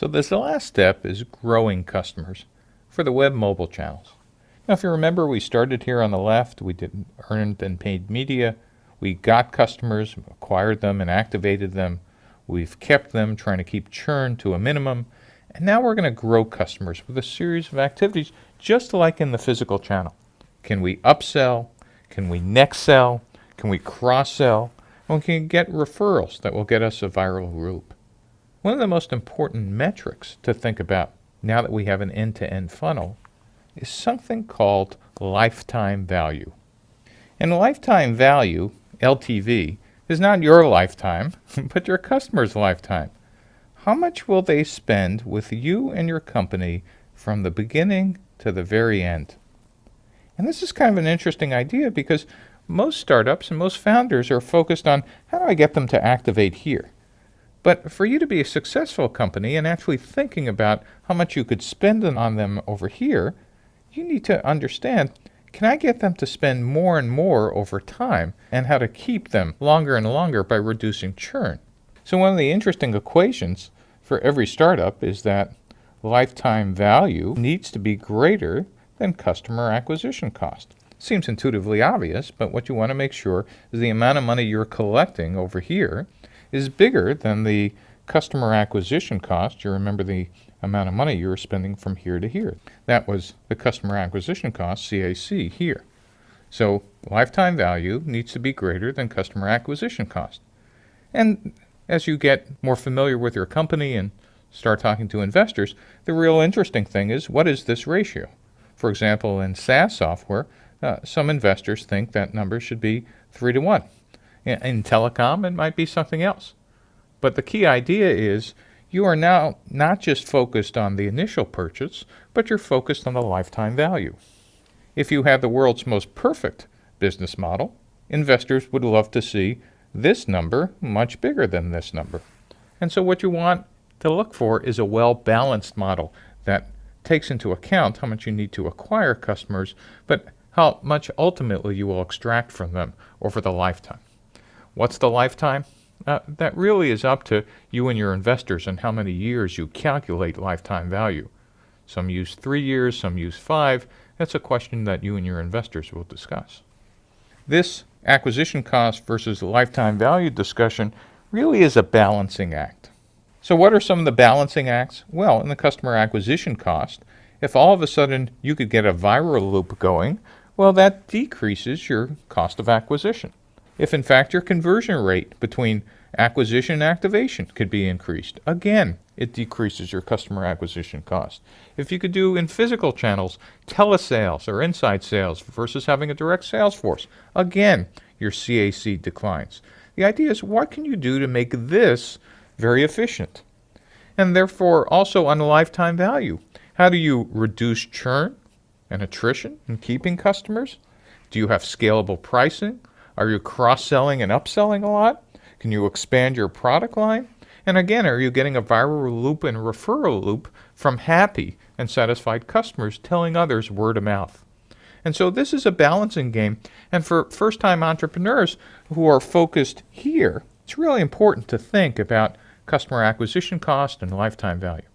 So this last step is growing customers for the web mobile channels. Now if you remember we started here on the left, we did earned and paid media, we got customers, acquired them and activated them, we've kept them trying to keep churn to a minimum, and now we're going to grow customers with a series of activities just like in the physical channel. Can we upsell? Can we next sell? Can we cross sell? And we can get referrals that will get us a viral loop. One of the most important metrics to think about now that we have an end-to-end funnel is something called lifetime value. And lifetime value, LTV, is not your lifetime, but your customer's lifetime. How much will they spend with you and your company from the beginning to the very end? And this is kind of an interesting idea because most startups and most founders are focused on how do I get them to activate here? But for you to be a successful company and actually thinking about how much you could spend on them over here, you need to understand can I get them to spend more and more over time and how to keep them longer and longer by reducing churn? So one of the interesting equations for every startup is that lifetime value needs to be greater than customer acquisition cost. Seems intuitively obvious, but what you want to make sure is the amount of money you're collecting over here is bigger than the customer acquisition cost. You remember the amount of money you were spending from here to here. That was the customer acquisition cost, CAC, here. So lifetime value needs to be greater than customer acquisition cost. And as you get more familiar with your company and start talking to investors, the real interesting thing is what is this ratio? For example, in SaaS software, uh, some investors think that number should be 3 to 1. In telecom, it might be something else. But the key idea is you are now not just focused on the initial purchase, but you're focused on the lifetime value. If you have the world's most perfect business model, investors would love to see this number much bigger than this number. And so what you want to look for is a well-balanced model that takes into account how much you need to acquire customers, but how much ultimately you will extract from them over the lifetime. What's the lifetime? Uh, that really is up to you and your investors and how many years you calculate lifetime value. Some use three years, some use five. That's a question that you and your investors will discuss. This acquisition cost versus lifetime value discussion really is a balancing act. So what are some of the balancing acts? Well, in the customer acquisition cost, if all of a sudden you could get a viral loop going, well, that decreases your cost of acquisition if in fact your conversion rate between acquisition and activation could be increased. Again, it decreases your customer acquisition cost. If you could do in physical channels, telesales or inside sales versus having a direct sales force, again, your CAC declines. The idea is what can you do to make this very efficient? And therefore also on lifetime value. How do you reduce churn and attrition in keeping customers? Do you have scalable pricing? Are you cross-selling and upselling a lot? Can you expand your product line? And again, are you getting a viral loop and referral loop from happy and satisfied customers telling others word of mouth? And so this is a balancing game. And for first-time entrepreneurs who are focused here, it's really important to think about customer acquisition cost and lifetime value.